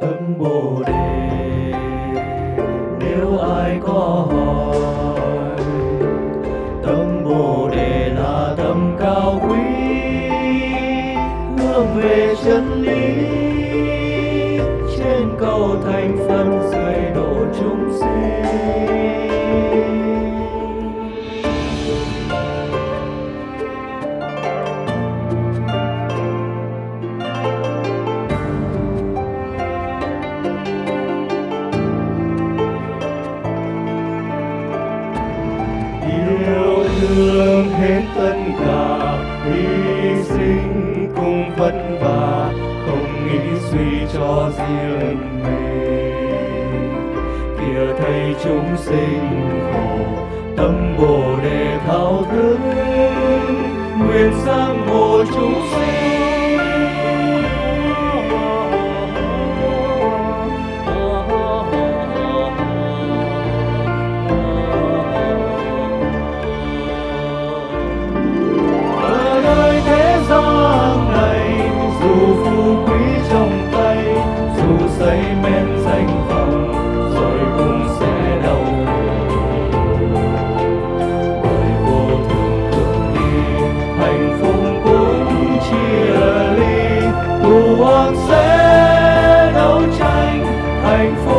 tâm bồ đề. Nếu ai có hỏi, tâm bồ đề là tâm cao quý hướng về chân lý. Trên cầu thành phân dưới độ chúng sinh yêu thương hết tất cả, hy sinh cùng vất vả, không nghĩ suy cho riêng mình. Kia thấy chúng sinh khổ, tâm bồ đề thao thức, nguyện sang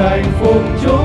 hạnh phúc. Chúa